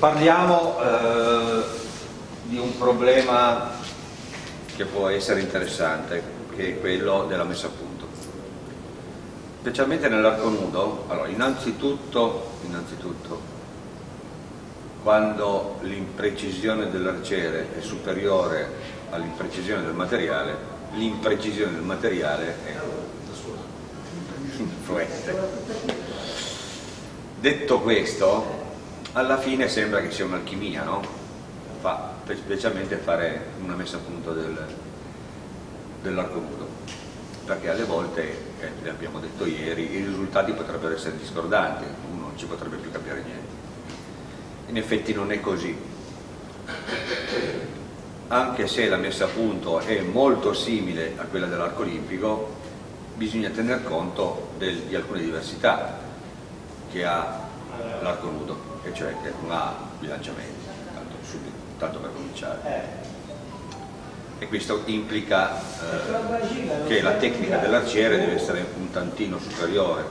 parliamo eh, di un problema che può essere interessante, che è quello della messa a punto. Specialmente nell'arco nudo, allora, innanzitutto, innanzitutto quando l'imprecisione dell'arciere è superiore all'imprecisione del materiale, l'imprecisione del materiale è influente. Detto questo, alla fine sembra che sia un'alchimia, no? Fa, specialmente fare una messa a punto del, dell'arco nudo, perché alle volte, eh, abbiamo detto ieri, i risultati potrebbero essere discordanti, uno non ci potrebbe più capire niente. In effetti non è così, anche se la messa a punto è molto simile a quella dell'arco olimpico, bisogna tener conto del, di alcune diversità che ha l'arco nudo e cioè che non ha bilanciamenti, tanto, subito, tanto per cominciare. E questo implica eh, che la tecnica dell'arciere deve essere un tantino superiore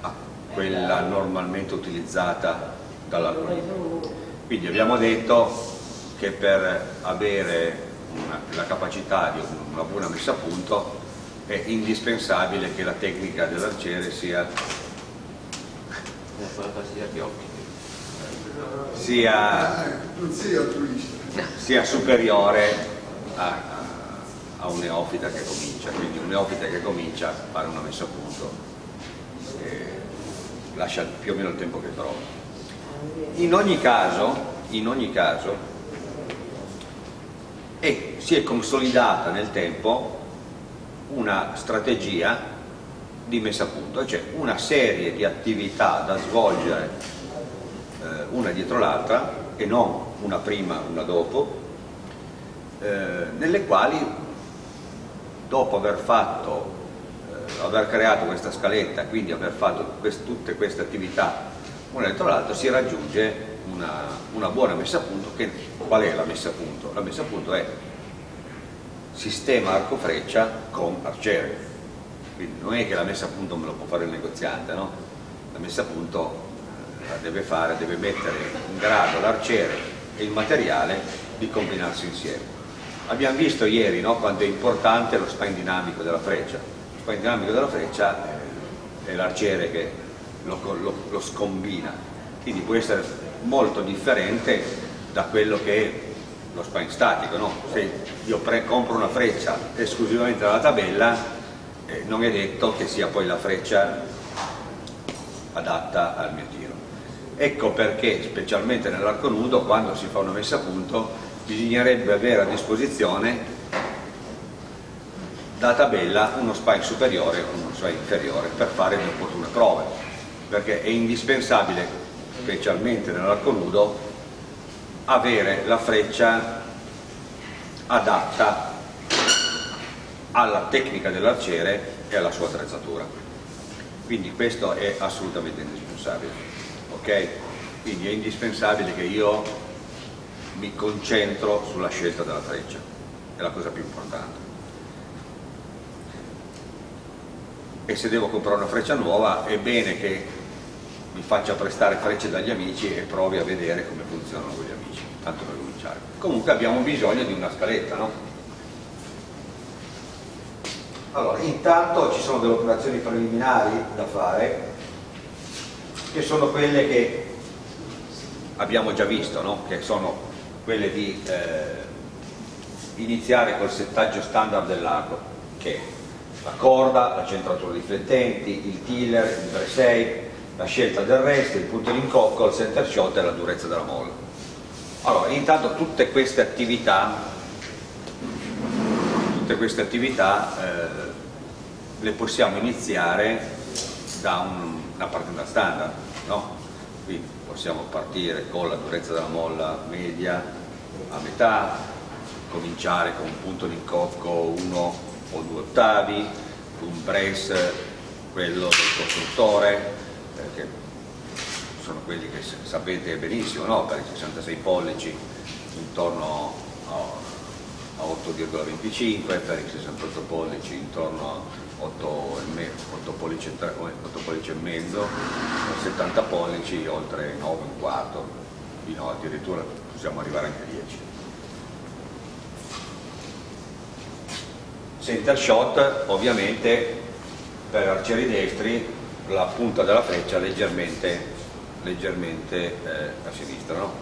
a quella normalmente utilizzata dall'arco Quindi abbiamo detto che per avere una, la capacità di una buona messa a punto è indispensabile che la tecnica dell'arciere sia sia, sia superiore a, a, un neofita che comincia, quindi un neofita che comincia a fare una messa a punto e lascia più o meno il tempo che trova. In ogni caso, in ogni caso è, si è consolidata nel tempo una strategia di messa a punto, cioè una serie di attività da svolgere eh, una dietro l'altra e non una prima, una dopo, eh, nelle quali dopo aver fatto, eh, aver creato questa scaletta, quindi aver fatto quest tutte queste attività una dietro l'altra, si raggiunge una, una buona messa a punto. Che, qual è la messa a punto? La messa a punto è sistema arco freccia con arciere quindi non è che la messa a punto me lo può fare il negoziante, no? La messa a punto eh, la deve fare, deve mettere in grado l'arciere e il materiale di combinarsi insieme. Abbiamo visto ieri no, quanto è importante lo spine dinamico della freccia. Lo spine dinamico della freccia è l'arciere che lo, lo, lo scombina, quindi può essere molto differente da quello che è lo spine statico. No? Se io compro una freccia esclusivamente dalla tabella eh, non è detto che sia poi la freccia adatta al mio tiro. Ecco perché, specialmente nell'arco nudo, quando si fa una messa a punto, bisognerebbe avere a disposizione da tabella uno spine superiore e uno spine inferiore per fare le opportune prove, perché è indispensabile, specialmente nell'arco nudo, avere la freccia adatta alla tecnica dell'arciere e alla sua attrezzatura. Quindi questo è assolutamente indispensabile. ok? Quindi è indispensabile che io mi concentro sulla scelta della freccia, è la cosa più importante. E se devo comprare una freccia nuova è bene che mi faccia prestare frecce dagli amici e provi a vedere come funzionano con gli amici, tanto per cominciare. Comunque abbiamo bisogno di una scaletta, no? Allora, intanto ci sono delle operazioni preliminari da fare, che sono quelle che abbiamo già visto, no? che sono quelle di eh, iniziare col settaggio standard dell'arco, che è la corda, la centratura riflettenti, il tiller, il bracei, la scelta del resto, il punto d'incocco, il center shot e la durezza della molla. Allora, intanto tutte queste attività tutte queste attività eh, le possiamo iniziare da un, una partita standard, no? quindi possiamo partire con la durezza della molla media a metà, cominciare con un punto di incocco uno o due ottavi, un brace, quello del costruttore, perché sono quelli che sapete benissimo, no? per i 66 pollici intorno a 8,25, per i 68 pollici intorno a 8, 8 pollici, 8 pollici e mezzo, 70 pollici oltre 9 un quarto, fino addirittura possiamo arrivare anche a 10 center shot ovviamente per arcieri destri la punta della freccia leggermente, leggermente eh, a sinistra no?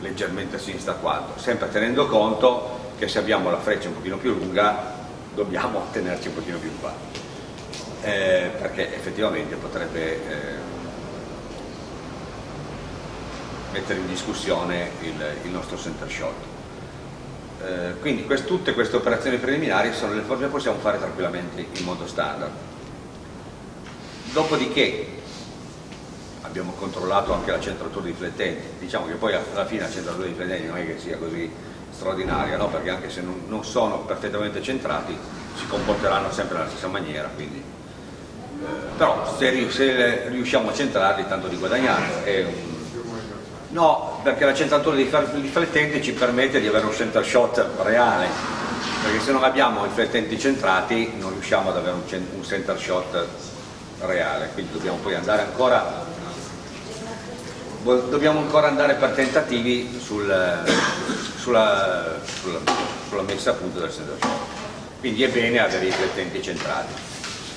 leggermente a sinistra quanto sempre tenendo conto che se abbiamo la freccia un pochino più lunga dobbiamo tenerci un pochino più qua eh, perché effettivamente potrebbe eh, mettere in discussione il, il nostro center shot. Eh, quindi quest, tutte queste operazioni preliminari sono le forme che possiamo fare tranquillamente in modo standard. Dopodiché abbiamo controllato anche la centratura di flettenti, diciamo che poi alla fine la centratura di flettenti non è che sia così straordinaria, no? perché anche se non, non, sono perfettamente centrati si comporteranno sempre nella stessa maniera, quindi, eh, però se, se, riusciamo a centrarli tanto di guadagnare. Un... No, perché la centratura di riflettenti ci permette di avere un center shot reale, perché se non abbiamo i flettenti centrati non riusciamo ad avere un center shot reale, quindi dobbiamo poi andare ancora dobbiamo ancora andare per tentativi sul, sulla, sulla, sulla, messa a punto del shot quindi è bene avere i riflettenti centrati.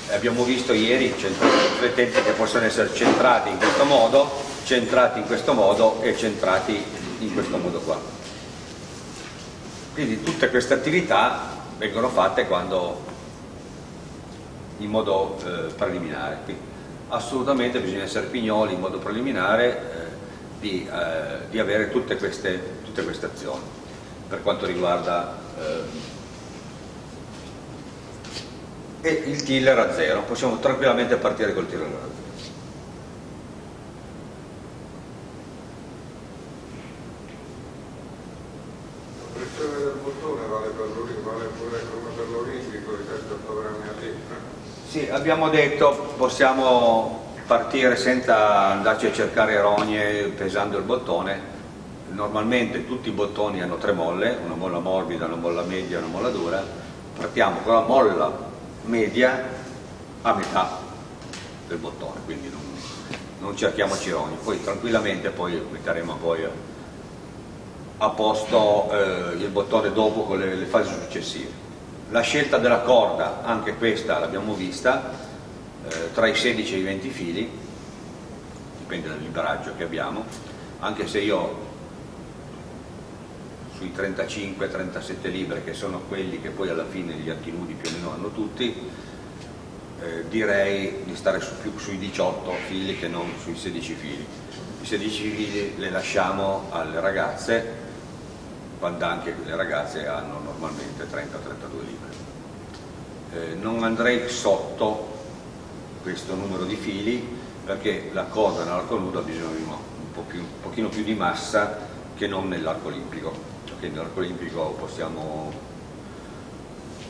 Abbiamo visto ieri riflettenti che possono essere centrati in questo modo centrati in questo modo e centrati in questo modo qua. Quindi tutte queste attività vengono fatte quando in modo eh, preliminare. Quindi, assolutamente bisogna essere pignoli in modo preliminare eh, di, eh, di avere tutte queste, tutte queste, azioni per quanto riguarda eh, e il tiller a zero, possiamo tranquillamente partire col tiller a zero. La pressione del bottone vale, per vale pure come per l'olimpico, i 38 grammi a litro? Sì, abbiamo detto possiamo partire senza andarci a cercare rogne pesando il bottone normalmente tutti i bottoni hanno tre molle una molla morbida, una molla media e una molla dura. Partiamo con la molla media a metà del bottone quindi non, non cerchiamoci rogni poi tranquillamente poi metteremo poi a posto eh, il bottone dopo con le, le fasi successive. La scelta della corda anche questa l'abbiamo vista eh, tra i 16 e i 20 fili, dipende dal liberaggio che abbiamo, anche se io sui 35-37 libre, che sono quelli che poi alla fine gli archi più o meno hanno tutti, eh, direi di stare su, più sui 18 fili che non sui 16 fili. I 16 fili le lasciamo alle ragazze, quando anche le ragazze hanno normalmente 30-32 libre. Eh, non andrei sotto questo numero di fili perché la corda nell'arco nudo ha bisogno di un, po più, un pochino più di massa che non nell'arco olimpico perché nell'arco olimpico possiamo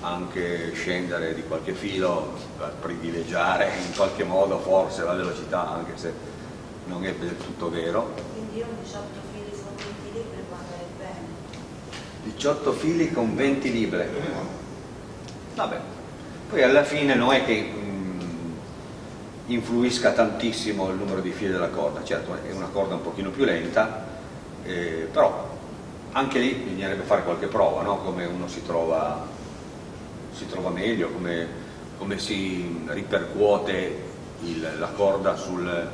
anche scendere di qualche filo per privilegiare in qualche modo forse la velocità anche se non è del tutto vero. Quindi io 18 fili con 20 libre va bene. 18 fili con 20 libre. Vabbè. Poi alla fine non è che influisca tantissimo il numero di fili della corda, certo è una corda un pochino più lenta, eh, però anche lì bisognerebbe fare qualche prova, no? come uno si trova, si trova meglio, come, come, si ripercuote il, la corda sul,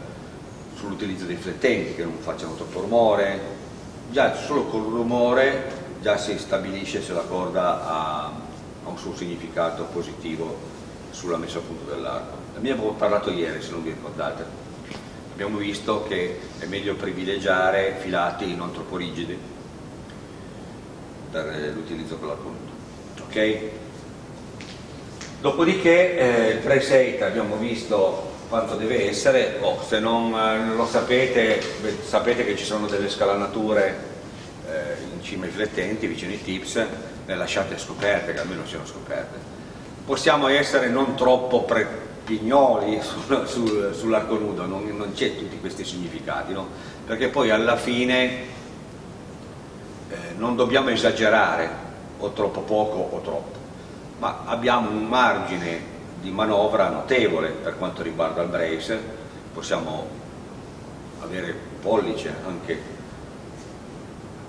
sull'utilizzo dei flettenti, che non facciano troppo rumore, già solo col rumore già si stabilisce se la corda ha, ha un suo significato positivo sulla messa a punto dell'arco. Ne abbiamo parlato ieri, se non vi ricordate. Abbiamo visto che è meglio privilegiare filati non troppo rigidi per l'utilizzo con l'arco nudo. Ok? Dopodiché eh, il preset abbiamo visto quanto deve essere, oh, se non eh, lo sapete, beh, sapete che ci sono delle scalanature eh, in cima ai flettenti, vicino ai tips, le lasciate scoperte, che almeno siano scoperte possiamo essere non troppo pignoli sul, sul, sull'arco nudo, non, non c'è tutti questi significati, no? perché poi alla fine non dobbiamo esagerare o troppo poco o troppo, ma abbiamo un margine di manovra notevole per quanto riguarda il brace, possiamo avere pollice anche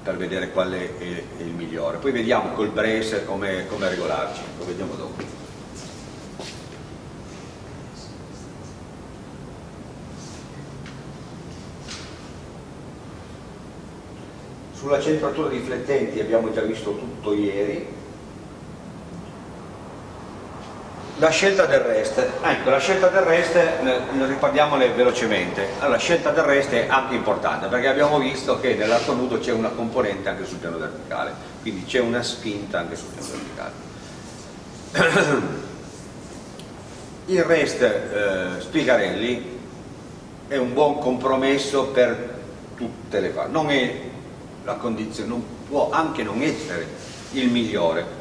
per vedere qual è, il migliore. Poi vediamo col brace come, come regolarci, lo vediamo dopo. Sulla centratura riflettenti abbiamo già visto tutto ieri. La scelta del rest, ecco la scelta del rest, ne riparliamole velocemente. Allora, la scelta del rest è anche importante perché abbiamo visto che nell'arco nudo c'è una componente anche sul piano verticale, quindi c'è una spinta anche sul piano verticale. Il rest eh, Spigarelli è un buon compromesso per tutte le fasi, non è la condizione, non può anche non essere il migliore.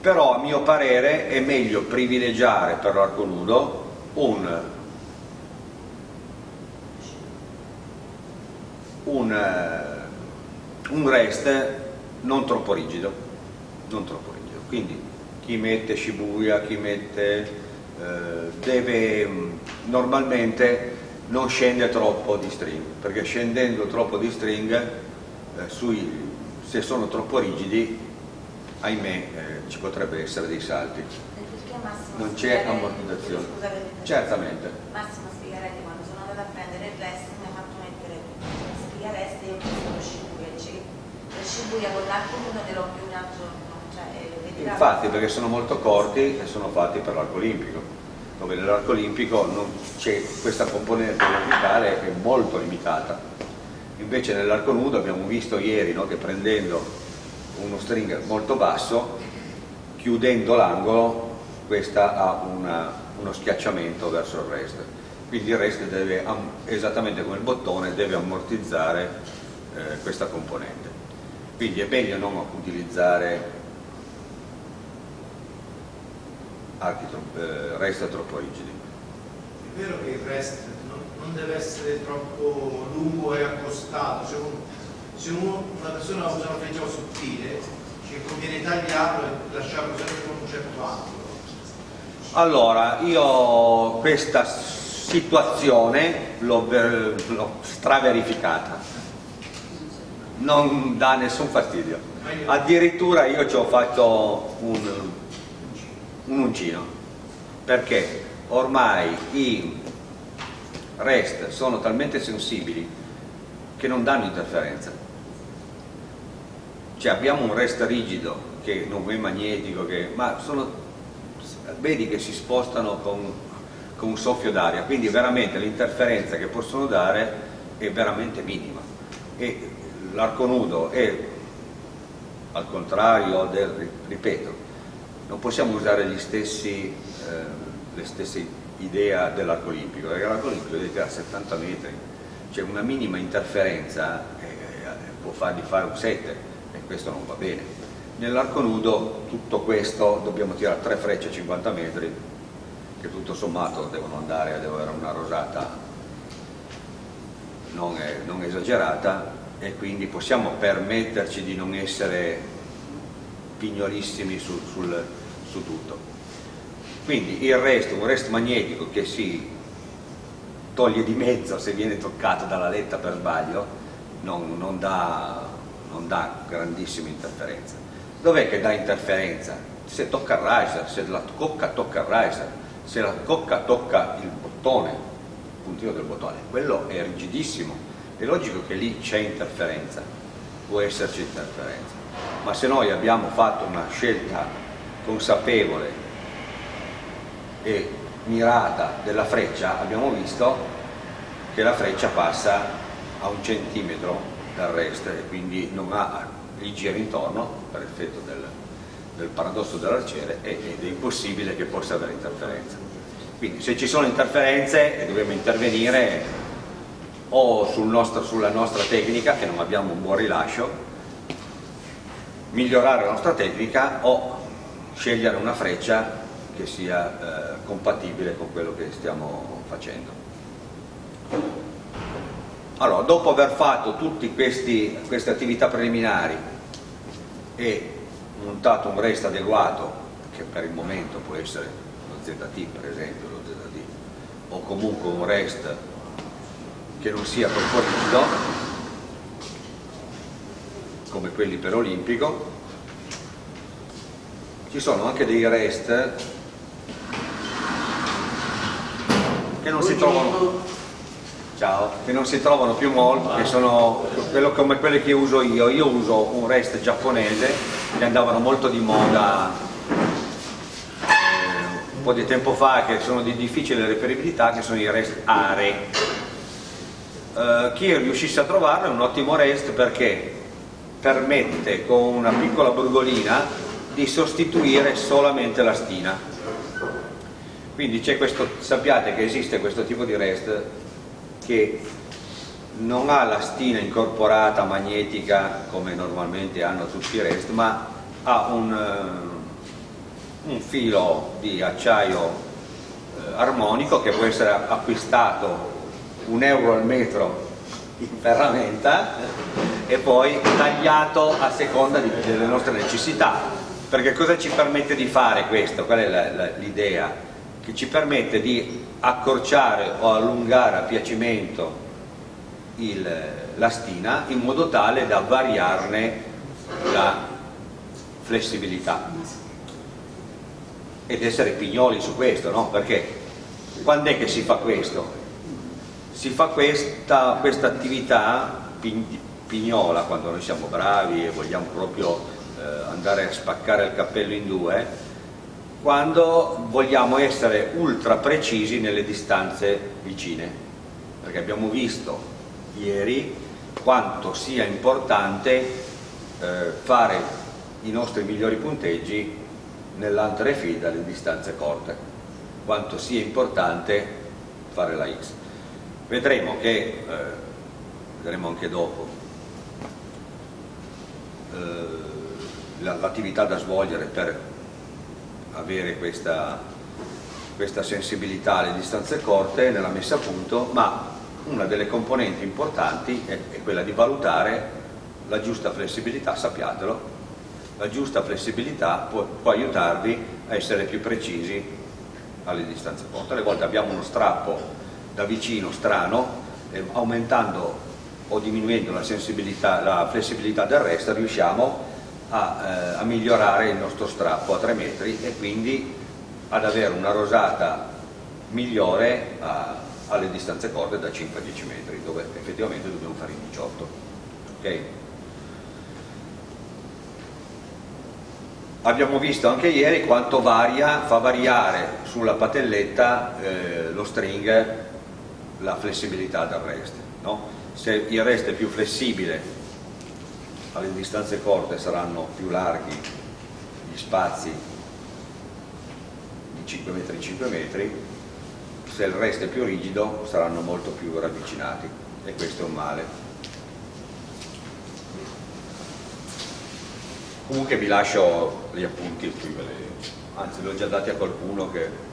Però a mio parere è meglio privilegiare per l'arco nudo un, un, un rest non troppo rigido non troppo rigido. Quindi chi mette Shibuya, chi mette eh, deve normalmente non scende troppo di string, perché scendendo troppo di string, eh, sui, se sono troppo rigidi, ahimè, eh, ci potrebbe essere dei salti. Non c'è ammortizzazione. Certamente. Massimo Spigarelli, quando sono andata a prendere il rest, mi ha fatto mettere Spigarest e io lo Shibuya. Lo Shibuya con l'arco nudo l'ho più un giorno. Cioè, Infatti, perché sono molto corti e sono fatti per l'arco olimpico dove nell'arco olimpico questa componente verticale è molto limitata. Invece nell'arco nudo abbiamo visto ieri no, che prendendo uno stringer molto basso, chiudendo l'angolo, questa ha una, uno schiacciamento verso il rest. Quindi il rest deve, esattamente come il bottone, deve ammortizzare eh, questa componente. Quindi è meglio non utilizzare archi eh, resta troppo rigidi. È vero che il rest non, non deve essere troppo lungo e accostato, se, un, se uno, una persona usa una freccia sottile ci conviene tagliarlo e lasciarlo sempre con un certo angolo. Allora, io questa situazione l'ho straverificata, non dà nessun fastidio. Addirittura io ci ho fatto un, un uncino. Perché ormai i rest sono talmente sensibili che non danno interferenza. Cioè abbiamo un rest rigido che non è magnetico che, ma sono, vedi che si spostano con, con un soffio d'aria. Quindi veramente l'interferenza che possono dare è veramente minima. E l'arco nudo è al contrario del, ripeto non possiamo usare stessi, eh, le stesse idee dell'arco olimpico, perché l'arco olimpico deve tirare 70 metri, c'è una minima interferenza eh, può fargli fare un 7 e questo non va bene. Nell'arco nudo tutto questo dobbiamo tirare tre frecce a 50 metri che tutto sommato devono andare, devono avere una rosata non, non esagerata e quindi possiamo permetterci di non essere pignolissimi sul, sul, su tutto. Quindi il resto, un resto magnetico che si toglie di mezzo se viene toccato dalla letta per sbaglio, non, non, dà, non dà grandissima interferenza. Dov'è che dà interferenza? Se tocca il riser, se la cocca tocca il riser, se la cocca tocca il bottone, il puntino del bottone, quello è rigidissimo, è logico che lì c'è interferenza, può esserci interferenza ma se noi abbiamo fatto una scelta consapevole e mirata della freccia abbiamo visto che la freccia passa a un centimetro dal resto e quindi non ha il giro intorno per effetto del, del paradosso dell'arciere ed è impossibile che possa avere interferenza. Quindi se ci sono interferenze dobbiamo intervenire o sul nostro, sulla nostra tecnica che non abbiamo un buon rilascio migliorare la nostra tecnica o scegliere una freccia che sia eh, compatibile con quello che stiamo facendo. Allora, dopo aver fatto tutte queste attività preliminari e montato un rest adeguato, che per il momento può essere lo ZT per esempio, lo ZT, o comunque un rest che non sia troppo come quelli per Olimpico. Ci sono anche dei rest che non si trovano. ciao, che non si trovano più molto che sono quello come quelli che uso io. Io uso un rest giapponese che andavano molto di moda eh, un po' di tempo fa che sono di difficile reperibilità che sono i rest are Uh, chi riuscisse a trovarlo è un ottimo rest perché permette con una piccola brugolina di sostituire solamente la stina. Quindi questo, sappiate che esiste questo tipo di rest che non ha la stina incorporata magnetica come normalmente hanno tutti i rest ma ha un, uh, un filo di acciaio uh, armonico che può essere acquistato un euro al metro in ferramenta e poi tagliato a seconda di, delle nostre necessità perché cosa ci permette di fare questo? qual è l'idea? che ci permette di accorciare o allungare a piacimento il, la stina in modo tale da variarne la flessibilità ed essere pignoli su questo, no? perché quando è che si fa questo? si fa questa, questa attività pignola quando noi siamo bravi e vogliamo proprio eh, andare a spaccare il cappello in due quando vogliamo essere ultra precisi nelle distanze vicine. Perché abbiamo visto ieri quanto sia importante eh, fare i nostri migliori punteggi nell'antere feed alle distanze corte. Quanto sia importante fare la X. Vedremo che, eh, vedremo anche dopo, l'attività da svolgere per avere questa, questa sensibilità alle distanze corte nella messa a punto, ma una delle componenti importanti è, è quella di valutare la giusta flessibilità, sappiatelo, la giusta flessibilità può, può, aiutarvi a essere più precisi alle distanze corte. Alle volte abbiamo uno strappo da vicino strano, eh, aumentando o diminuendo la, la flessibilità del resto riusciamo a, eh, a, migliorare il nostro strappo a 3 metri e quindi ad avere una rosata migliore a, alle distanze corte da 5 a 10 metri dove effettivamente dobbiamo fare i 18 okay? abbiamo visto anche ieri quanto varia, fa variare sulla patelletta eh, lo string la flessibilità del rest. No? Se il rest è più flessibile alle distanze corte saranno più larghi gli spazi di 5 metri 5 metri, se il rest è più rigido saranno molto più ravvicinati e questo è un male. Comunque vi lascio gli appunti anzi li ho già dati a qualcuno che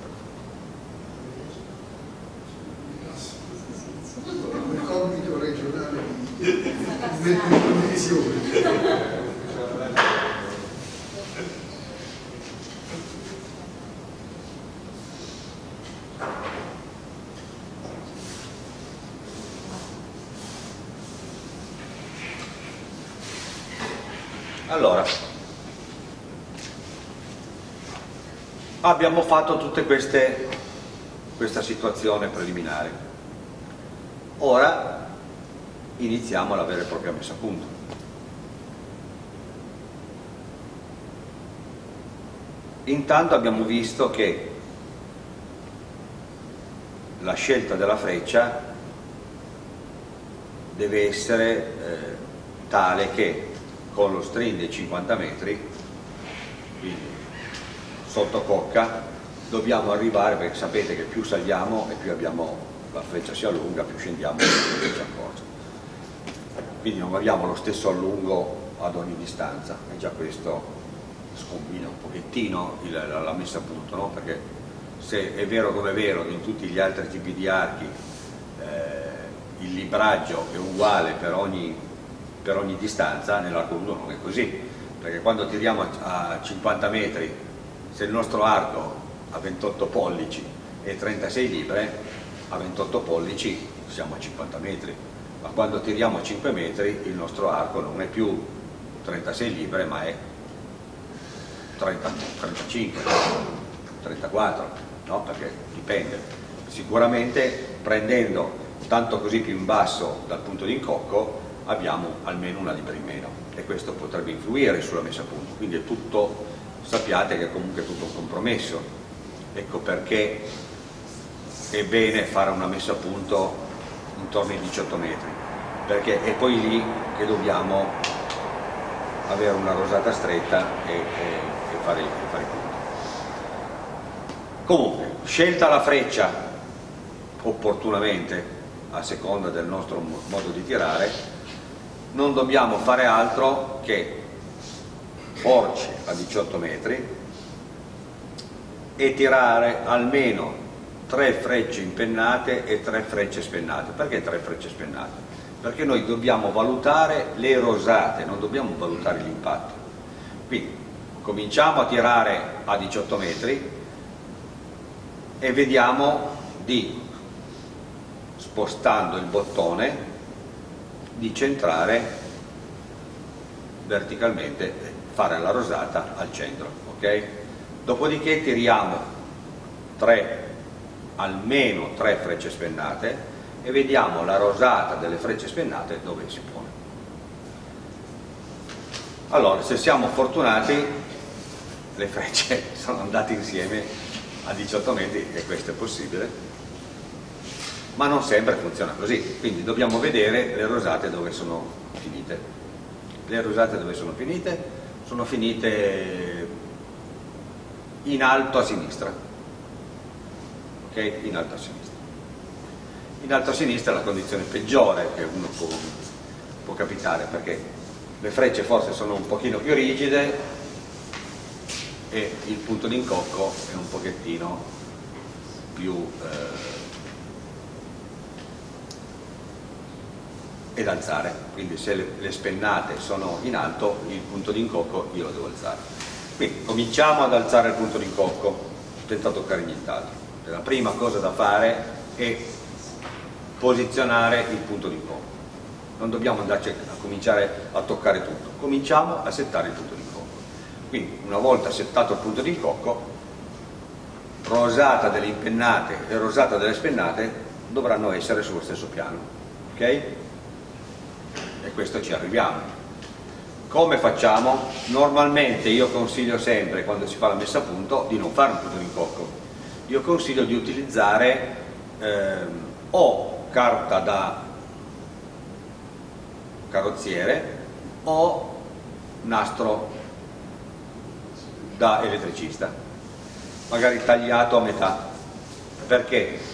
in condivisione. Allora, abbiamo fatto queste questa situazione preliminare. Ora iniziamo la vera e propria messa a punto. Intanto abbiamo visto che la scelta della freccia deve essere eh, tale che con lo string dei 50 metri, quindi sotto cocca, dobbiamo arrivare, perché sapete che più saliamo e più abbiamo, la freccia si allunga, più scendiamo e più ci accorge quindi non abbiamo lo stesso allungo ad ogni distanza e già questo scombina un pochettino la, messa a punto no? perché se è vero come è vero che in tutti gli altri tipi di archi eh, il libraggio è uguale per ogni, per ogni distanza nell'arco 1 non è così. Perché quando tiriamo a 50 metri se il nostro arco ha 28 pollici e 36 libre a 28 pollici siamo a 50 metri. Ma quando tiriamo a 5 metri il nostro arco non è più 36 libbre ma è 30, 35 34 no? perché dipende. Sicuramente prendendo tanto così più in basso dal punto di incocco abbiamo almeno una libra in meno. E questo potrebbe influire sulla messa a punto. Quindi è tutto sappiate che è comunque tutto un compromesso. Ecco perché è bene fare una messa a punto intorno ai 18 metri. Perché è poi lì che dobbiamo avere una rosata stretta e, e, e fare, fare i punti comunque scelta la freccia opportunamente a seconda del nostro modo di tirare non dobbiamo fare altro che porci a 18 metri e tirare almeno tre frecce impennate e tre frecce spennate perché tre frecce spennate? perché noi dobbiamo valutare le rosate non dobbiamo valutare l'impatto quindi cominciamo a tirare a 18 metri e vediamo di spostando il bottone di centrare verticalmente fare la rosata al centro ok? Dopodiché tiriamo 3 almeno 3 frecce spennate e vediamo la rosata delle frecce spennate dove si pone. Allora se siamo fortunati le frecce sono andate insieme a 18 metri e questo è possibile ma non sempre funziona così, quindi dobbiamo vedere le rosate dove sono finite. Le rosate dove sono finite? Sono finite in alto a sinistra, ok? In alto a sinistra. In alto a sinistra è la condizione peggiore che uno può, può capitare perché le frecce forse sono un pochino più rigide e il punto d'incocco è un pochettino più eh, ed alzare, quindi se le, le spennate sono in alto il punto di incocco io lo devo alzare. Quindi cominciamo ad alzare il punto di incocco senza toccare nient'altro. La prima cosa da fare è posizionare il punto di incocco. Non dobbiamo andarci a cominciare a toccare tutto, cominciamo a settare il punto di incocco. Quindi una volta settato il punto di incocco, rosata delle impennate e rosata delle spennate dovranno essere sullo stesso piano. ok? Questo ci arriviamo. Come facciamo? Normalmente io consiglio sempre, quando si fa la messa a punto, di non fare un punto d'incocco. Io consiglio di utilizzare ehm, o carta da carrozziere o nastro da elettricista, magari tagliato a metà. Perché?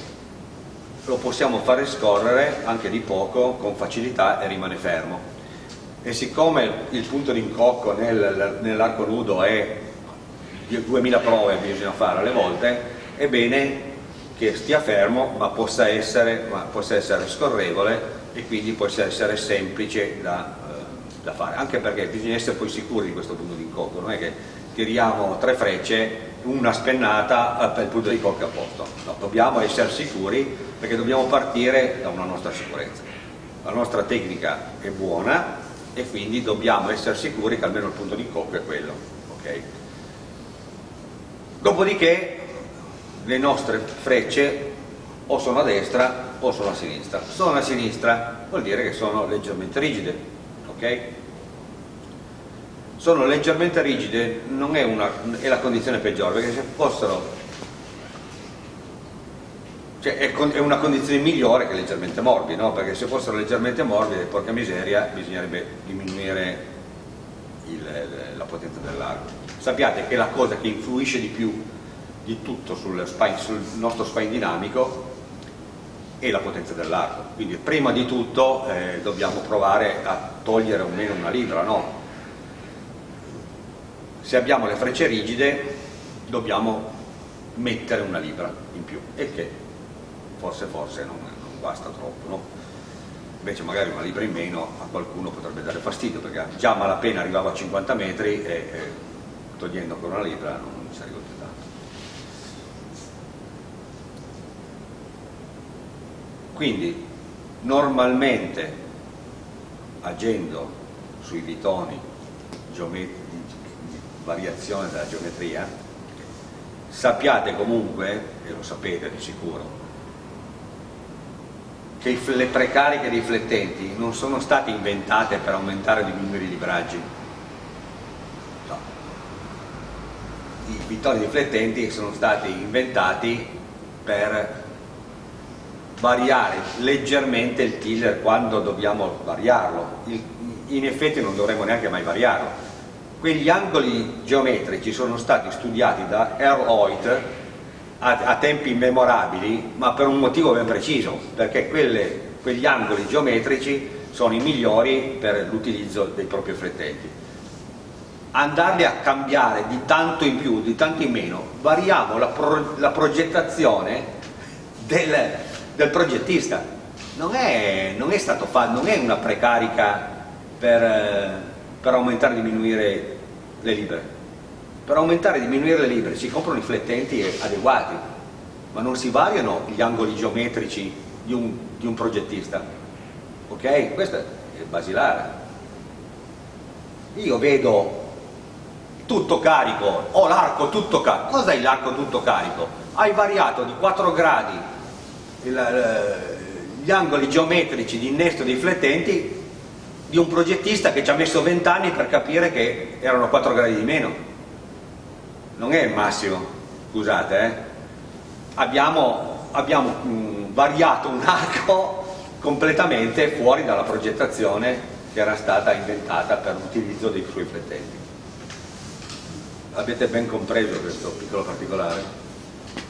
Lo possiamo fare scorrere anche di poco con facilità e rimane fermo e siccome il punto d'incocco nel, nell'arco nudo è 2000 prove bisogna fare alle volte è bene che stia fermo ma possa essere, ma possa essere scorrevole e quindi possa essere semplice da, eh, da, fare anche perché bisogna essere poi sicuri di questo punto d'incocco non è che tiriamo tre frecce una spennata per il punto di cocca a posto. No, dobbiamo essere sicuri perché dobbiamo partire da una nostra sicurezza. La nostra tecnica è buona e quindi dobbiamo essere sicuri che almeno il punto di cocca è quello. Okay? Dopodiché le nostre frecce o sono a destra o sono a sinistra. Sono a sinistra vuol dire che sono leggermente rigide. Okay? sono leggermente rigide non è, una, è la condizione peggiore perché se fossero cioè è, è, una condizione migliore che leggermente morbide no? perché se fossero leggermente morbide porca miseria bisognerebbe diminuire il, la potenza dell'arco sappiate che la cosa che influisce di più di tutto sul, spine, sul nostro spine dinamico è la potenza dell'arco quindi prima di tutto eh, dobbiamo provare a togliere almeno una libra no? se abbiamo le frecce rigide dobbiamo mettere una libra in più e che forse forse non, non basta troppo no? invece magari una libra in meno a qualcuno potrebbe dare fastidio perché già malapena arrivava a 50 metri e, e togliendo con una libra non si arriva più tanto quindi normalmente agendo sui vitoni di variazione della geometria, sappiate comunque, e lo sapete di sicuro, che le precariche riflettenti non sono state inventate per aumentare o diminuire i libraggi. No. I vittori riflettenti sono stati inventati per variare leggermente il tiller quando dobbiamo variarlo. In effetti non dovremmo neanche mai variarlo. Quegli angoli geometrici sono stati studiati da Earl Hoyt a, a, tempi immemorabili, ma per un motivo ben preciso, perché quelle, quegli angoli geometrici sono i migliori per l'utilizzo dei propri riflettenti. Andarli a cambiare di tanto in più, di tanto in meno, variamo la, pro, la progettazione del, del, progettista. Non è, non è, stato fatto, non è una precarica per, per aumentare e diminuire le libere per aumentare e diminuire le libere si comprano riflettenti adeguati, ma non si variano gli angoli geometrici di un, di un progettista. Ok? Questo è basilare. Io vedo tutto carico, ho l'arco tutto carico. Cos'è l'arco tutto carico? Hai variato di 4 gradi il, eh, gli angoli geometrici di innesto dei riflettenti di un progettista che ci ha messo 20 anni per capire che erano 4 gradi di meno non è il massimo, scusate, eh? abbiamo, abbiamo mh, variato un arco completamente fuori dalla progettazione che era stata inventata per l'utilizzo dei suoi riflettenti. Avete ben compreso questo piccolo particolare? Il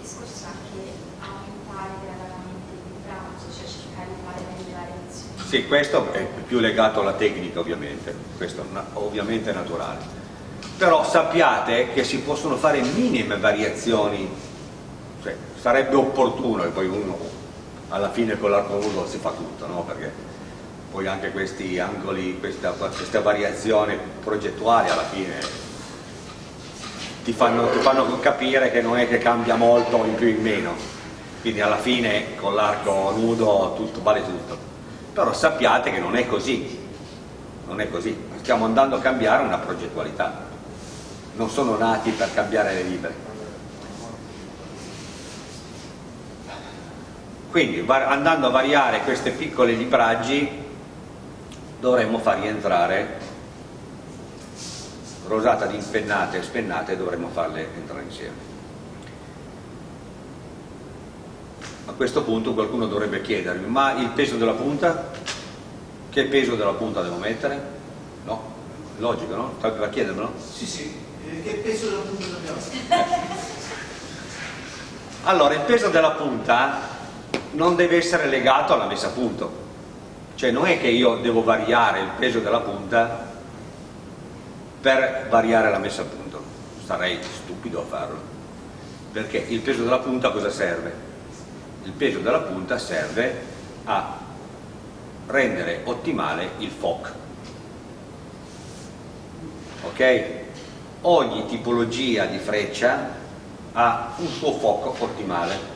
discorso anche aumentare gradatamente il braccio, cioè. Sì, questo è più legato alla tecnica ovviamente, questo ovviamente è naturale però sappiate che si possono fare minime variazioni, cioè, sarebbe opportuno e poi uno alla fine con l'arco nudo si fa tutto, no? perché poi anche questi angoli, questa, questa variazione progettuale alla fine ti fanno, ti fanno capire che non è che cambia molto in più in meno, quindi alla fine con l'arco nudo tutto, vale tutto, però sappiate che non è così, non è così, stiamo andando a cambiare una progettualità non sono nati per cambiare le libere. Quindi andando a variare queste piccole libraggi dovremmo far rientrare rosata di impennate e spennate dovremmo farle entrare insieme. A questo punto qualcuno dovrebbe chiedermi, ma il peso della punta? Che peso della punta devo mettere? No, logico, no? Da chiedermelo? Sì, sì che peso della punta dobbiamo allora il peso della punta non deve essere legato alla messa a punto. Cioè non è che io devo variare il peso della punta per variare la messa a punto. Sarei stupido a farlo. Perché il peso della punta cosa serve? il peso della punta serve a rendere ottimale il FOC. Ok? Ogni tipologia di freccia ha un suo fuoco ottimale.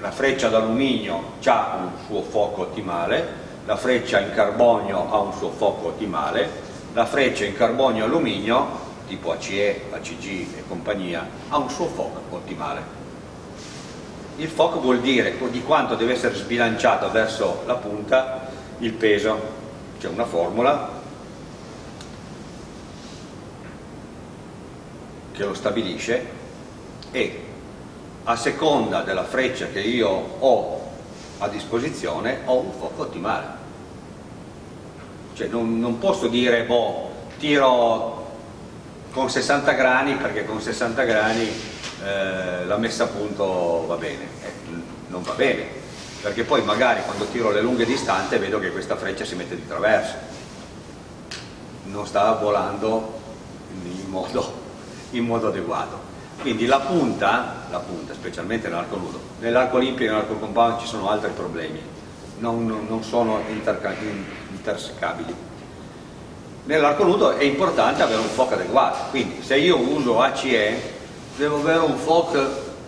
La freccia d'alluminio ha un suo fuoco ottimale la freccia in carbonio ha un suo fuoco ottimale la freccia in carbonio alluminio tipo ACE, ACG e compagnia ha un suo fuoco ottimale. Il fuoco vuol dire di quanto deve essere sbilanciato verso la punta il peso. C'è una formula che lo stabilisce e a seconda della freccia che io ho a disposizione ho un fuoco ottimale. Cioè non, non posso dire boh, tiro con 60 grani perché con 60 grani eh, la messa a punto va bene. Eh, non va bene perché poi magari quando tiro le lunghe distanze vedo che questa freccia si mette di traverso. Non sta volando in modo in modo adeguato. Quindi la punta, la punta specialmente nell'arco nudo, nell'arco olimpico e nell'arco compound ci sono altri problemi, non, non sono intersecabili. Nell'arco nudo è importante avere un FOC adeguato, quindi se io uso ACE devo avere un FOC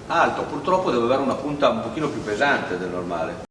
alto, purtroppo devo avere una punta un pochino più pesante del normale.